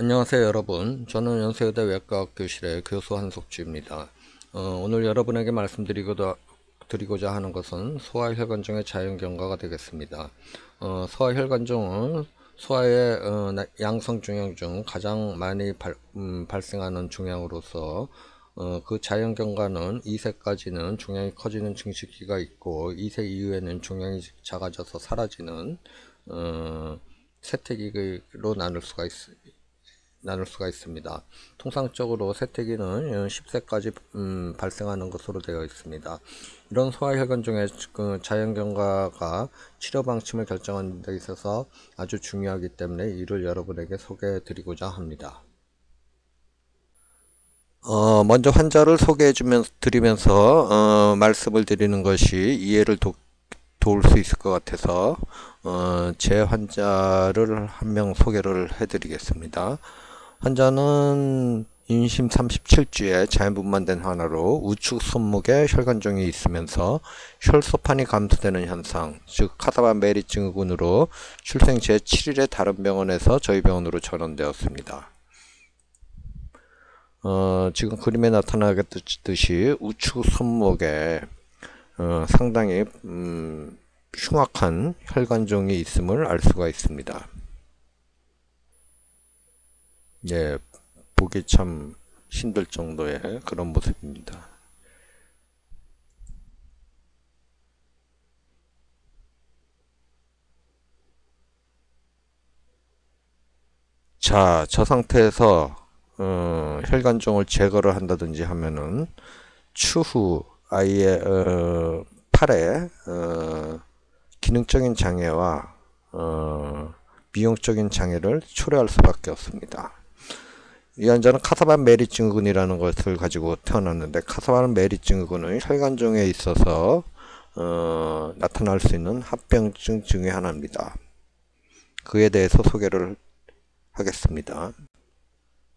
안녕하세요 여러분 저는 연세여대 외과학 교실의 교수 한석주입니다 어, 오늘 여러분에게 말씀드리고자 드리고자 하는 것은 소아혈관종의 자연경과가 되겠습니다 어, 소아혈관종은 소아의 어, 양성 종양 중 가장 많이 발, 음, 발생하는 종양으로서 어, 그 자연경과는 2세까지는 종양이 커지는 증식기가 있고 2세 이후에는 종양이 작아져서 사라지는 어, 세태기로 나눌 수가 있습니다. 나눌 수가 있습니다. 통상적으로 세태기는 10세까지 음, 발생하는 것으로 되어 있습니다. 이런 소아혈관 중에 그 자연경과가 치료 방침을 결정하는 데 있어서 아주 중요하기 때문에 이를 여러분에게 소개해 드리고자 합니다. 어, 먼저 환자를 소개해 주면 드리면서 어, 말씀을 드리는 것이 이해를 도, 도울 수 있을 것 같아서 어, 제 환자를 한 명 소개를 해 드리겠습니다. 환자는 임신 37주에 자연분만 된 하나로 우측 손목에 혈관종이 있으면서 혈소판이 감소되는 현상, 즉 카사바 메리 증후군으로 출생 제7일에 다른 병원에서 저희 병원으로 전원되었습니다. 어, 지금 그림에 나타나겠듯이 우측 손목에 어, 상당히 음, 흉악한 혈관종이 있음을 알 수가 있습니다. 예, 보기 참 힘들 정도의 그런 모습입니다. 자, 저 상태에서 어, 혈관종을 제거를 한다든지 하면은 추후 아이의 어, 팔에 어, 기능적인 장애와 어, 미용적인 장애를 초래할 수밖에 없습니다. 이 환자는 카사바 메리 증후군이라는 것을 가지고 태어났는데 카사바 메리 증후군은 혈관종에 있어서 어, 나타날 수 있는 합병증 중의 하나입니다. 그에 대해서 소개를 하겠습니다.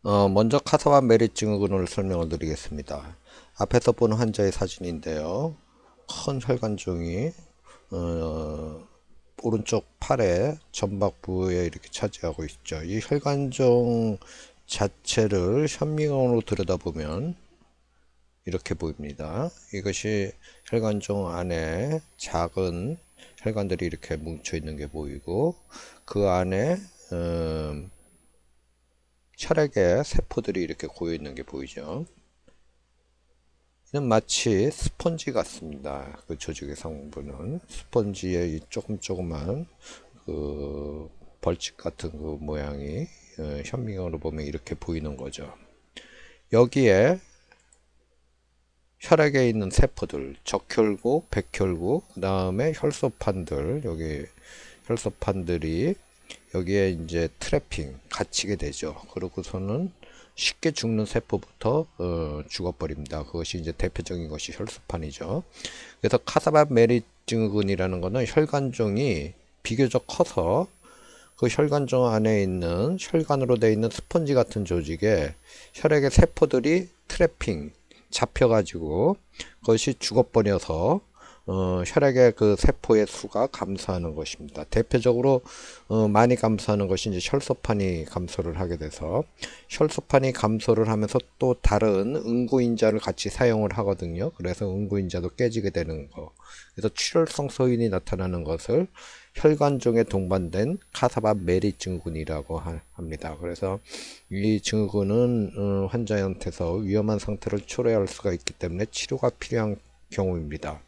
어, 먼저 카사반 메리 증후군을 설명을 드리겠습니다. 앞에서 보는 환자의 사진인데요. 큰 혈관종이 어, 오른쪽 팔의 전박 부에 이렇게 차지하고 있죠. 이 혈관종 자체를 현미경으로 들여다보면 이렇게 보입니다. 이것이 혈관종 안에 작은 혈관들이 이렇게 뭉쳐 있는 게 보이고 그 안에 음, 혈액의 세포들이 이렇게 고여 있는 게 보이죠. 이는 마치 스펀지 같습니다. 그 조직의 성분은 스펀지의 조금 조금만 그 벌집 같은 그 모양이 어, 현미경으로 보면 이렇게 보이는 거죠. 여기에 혈액에 있는 세포들, 적혈구, 백혈구, 그 다음에 혈소판들, 여기 혈소판들이 여기에 이제 trapping, 갇히게 되죠. 그러고서는 쉽게 죽는 세포부터 어, 죽어버립니다. 그것이 이제 대표적인 것이 혈소판이죠. 그래서 카사바 메리 증후군이라는 것은 혈관종이 비교적 커서 그 혈관종 안에 있는 혈관으로 되어 있는 스펀지 같은 조직에 혈액의 세포들이 trapping 잡혀가지고 그것이 죽어버려서 어, 혈액의 그 세포의 수가 감소하는 것입니다. 대표적으로 어, 많이 감소하는 것이 이제 혈소판이 감소를 하게 돼서 혈소판이 감소를 하면서 또 다른 응고인자를 같이 사용을 하거든요. 그래서 응고인자도 깨지게 되는 거. 그래서 출혈성 소인이 나타나는 것을 혈관종에 동반된 카사바 메리 증후군이라고 합니다. 그래서 이 증후군은 어, 환자한테서 위험한 상태를 초래할 수가 있기 때문에 치료가 필요한 경우입니다.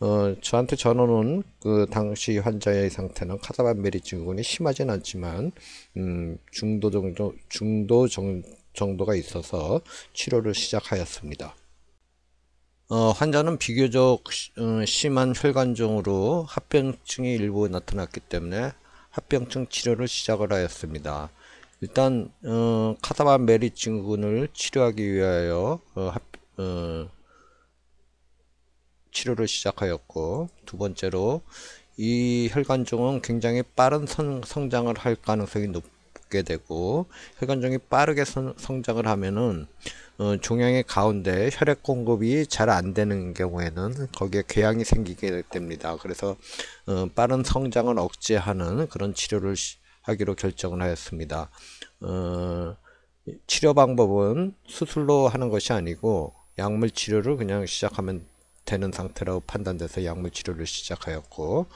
어, 저한테 전원은 그 당시 환자의 상태는 카사바 메리 증후군이 심하진 않지만 음, 중도 정도 중도 정, 정도가 있어서 치료를 시작하였습니다. 어, 환자는 비교적 어, 심한 혈관종으로 합병증이 일부 나타났기 때문에 합병증 치료를 시작을 하였습니다. 일단 어, 카사바 메리 증후군을 치료하기 위하여 어, 합, 어, 치료를 시작하였고 두 번째로 이 혈관종은 굉장히 빠른 성, 성장을 할 가능성이 높게 되고 혈관종이 빠르게 성, 성장을 하면은 어, 종양의 가운데 혈액 공급이 잘 안 되는 경우에는 거기에 궤양이 생기게 됩니다. 그래서 어, 빠른 성장을 억제하는 그런 치료를 하기로 결정을 하였습니다. 어, 치료 방법은 수술로 하는 것이 아니고 약물 치료를 그냥 시작하면 되는 상태라고 판단돼서 약물 치료를 시작하였고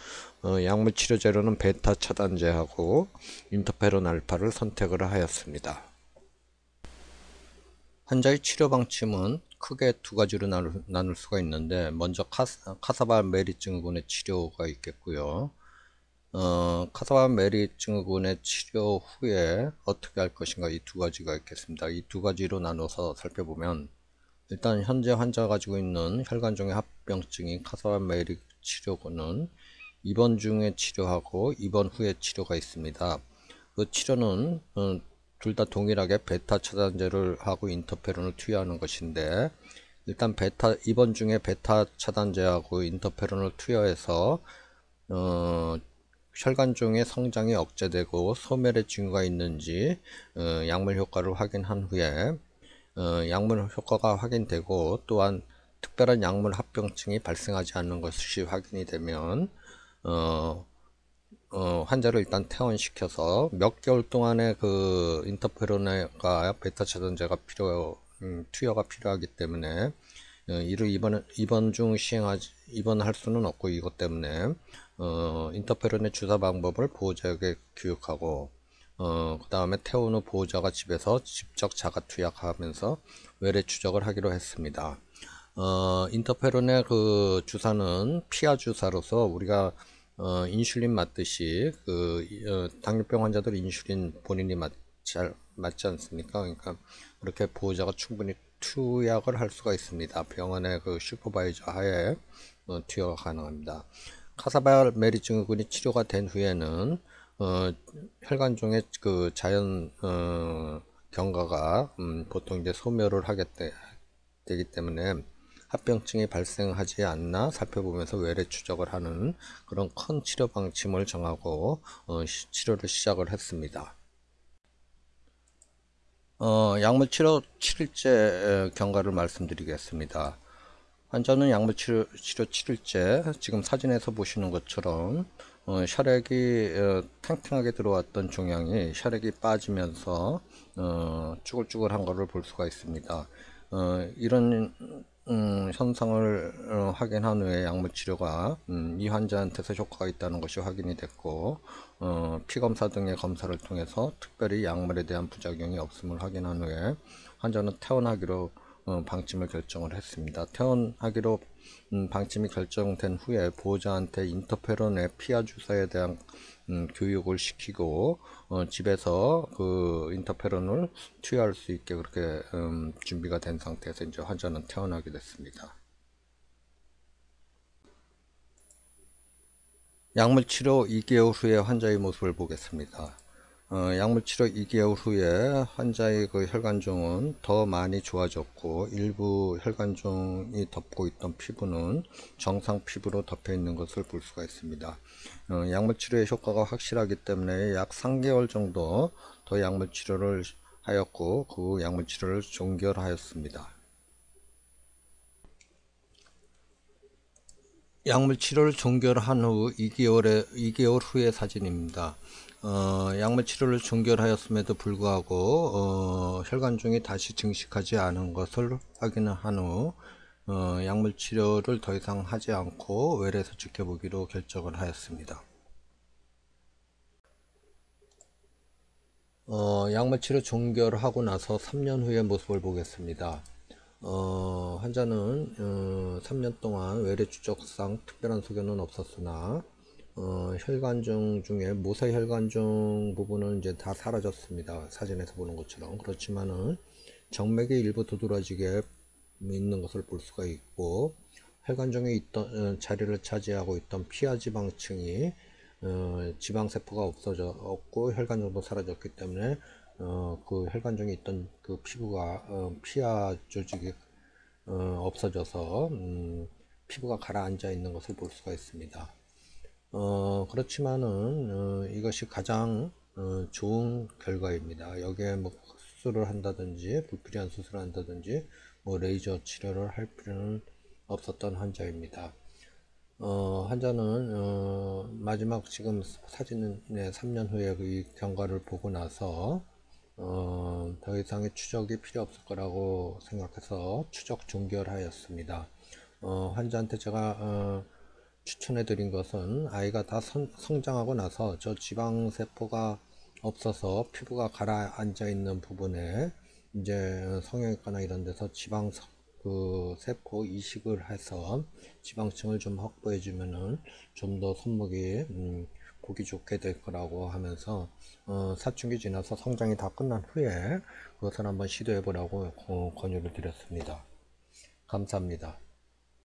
어, 약물 치료 재료는 베타 차단제하고 인터페론 알파를 선택을 하였습니다. 환자의 치료 방침은 크게 두 가지로 나눌, 나눌 수가 있는데 먼저 카사, 카사바 메리 증후군의 치료가 있겠고요. 어, 카사바 메리 증후군의 치료 후에 어떻게 할 것인가 이 두 가지가 있겠습니다. 이 두 가지로 나눠서 살펴보면 일단 현재 환자가 가지고 있는 혈관종의 합병증인 메리 치료군은 입원 중에 치료하고 입원 후에 치료가 있습니다. 그 치료는 어, 둘다 동일하게 베타 차단제를 하고 인터페론을 투여하는 것인데 일단 베타 입원 중에 베타 차단제하고 인터페론을 투여해서 어, 혈관종의 성장이 억제되고 소멸의 징후가 있는지 어, 약물 효과를 확인한 후에 어, 약물 효과가 확인되고 또한 특별한 약물 합병증이 발생하지 않는 것이 확인이 되면 어, 어, 환자를 일단 퇴원시켜서 몇 개월 동안의 그 인터페론과 베타 차단제가 필요, 음, 투여가 필요하기 때문에 어, 이를 입원, 입원 중 시행하지, 입원할 수는 없고 이것 때문에 어, 인터페론의 주사 방법을 보호자에게 교육하고 어, 그 다음에 퇴원 후 보호자가 집에서 직접 자가 투약하면서 외래 추적을 하기로 했습니다. 어, 인터페론의 그 주사는 피하 주사로서 우리가 어, 인슐린 맞듯이 그 어, 당뇨병 환자들 인슐린 본인이 맞, 잘 맞지 않습니까? 그러니까 그렇게 보호자가 충분히 투약을 할 수가 있습니다. 병원의 그 supervise 하에 어, 투여가 가능합니다. 카사바 메리 증후군이 치료가 된 후에는 어, 혈관종의 그 자연 어, 경과가 음, 보통 이제 소멸을 하게 되, 되기 때문에 합병증이 발생하지 않나 살펴보면서 외래 추적을 하는 그런 큰 치료 방침을 정하고 어, 시, 치료를 시작을 했습니다. 어, 약물 치료 7일째 경과를 말씀드리겠습니다. 환자는 약물 치료, 치료 7일째 지금 사진에서 보시는 것처럼 어, 혈액이 어, 탱탱하게 들어왔던 종양이 혈액이 빠지면서 어, 쭈글쭈글한 것을 볼 수가 있습니다. 어, 이런 음, 현상을 어, 확인한 후에 약물 치료가 음, 이 환자한테서 효과가 있다는 것이 확인이 됐고 어, 피검사 등의 검사를 통해서 특별히 약물에 대한 부작용이 없음을 확인한 후에 환자는 퇴원하기로 어, 방침을 결정을 했습니다. 퇴원하기로 음, 방침이 결정된 후에 보호자한테 인터페론의 피하 주사에 대한 음, 교육을 시키고 어, 집에서 그 인터페론을 투여할 수 있게 그렇게 음, 준비가 된 상태에서 이제 환자는 퇴원하게 됐습니다. 약물 치료 2개월 후에 환자의 모습을 보겠습니다. 어, 약물 치료 2개월 후에 환자의 그 혈관종은 더 많이 좋아졌고 일부 혈관종이 덮고 있던 피부는 정상 피부로 덮여 있는 것을 볼 수가 있습니다. 어, 약물 치료의 효과가 확실하기 때문에 약 3개월 정도 더 약물 치료를 하였고 그 약물 치료를 종결하였습니다. 약물 치료를 종결한 후 2개월에 2개월 후의 사진입니다. 어, 약물 치료를 종결하였음에도 불구하고 어, 혈관종이 다시 증식하지 않은 것을 확인한 후 어, 약물 치료를 더 이상 하지 않고 외래에서 지켜보기로 결정을 하였습니다. 어, 약물 치료 종결하고 나서 3년 후의 모습을 보겠습니다. 어, 환자는 어, 3년 동안 외래 추적상 특별한 소견은 없었으나 어, 혈관종 중에 모세 혈관종 부분은 이제 다 사라졌습니다. 사진에서 보는 것처럼 그렇지만은 정맥이 일부 두드러지게 있는 것을 볼 수가 있고 혈관종에 있던 어, 자리를 차지하고 있던 피하 지방층이 어, 지방세포가 없어져 없고 혈관종도 사라졌기 때문에 어, 그 혈관종에 있던 그 피부가 어, 피하 조직이 어, 없어져서 음, 피부가 가라앉아 있는 것을 볼 수가 있습니다. 어, 그렇지만은 어, 이것이 가장 어, 좋은 결과입니다. 여기에 뭐 수술을 한다든지 불필요한 수술을 한다든지 뭐 레이저 치료를 할 필요는 없었던 환자입니다. 어, 환자는 어, 마지막 지금 사진은 네, 3년 후에 그 경과를 보고 나서 어, 더 이상의 추적이 필요 없을 거라고 생각해서 추적 종결하였습니다. 어, 환자한테 제가 어, 추천해 드린 것은 아이가 다 성, 성장하고 나서 저 지방세포가 없어서 피부가 가라앉아 있는 부분에 이제 성형외과나 이런 데서 지방 서- 그 세포 이식을 해서 지방층을 좀 확보해 주면은 좀 더 손목이 음, 보기 좋게 될 거라고 하면서 어, 사춘기 지나서 성장이 다 끝난 후에 그것을 한번 시도해 보라고 어, 권유를 드렸습니다. 감사합니다.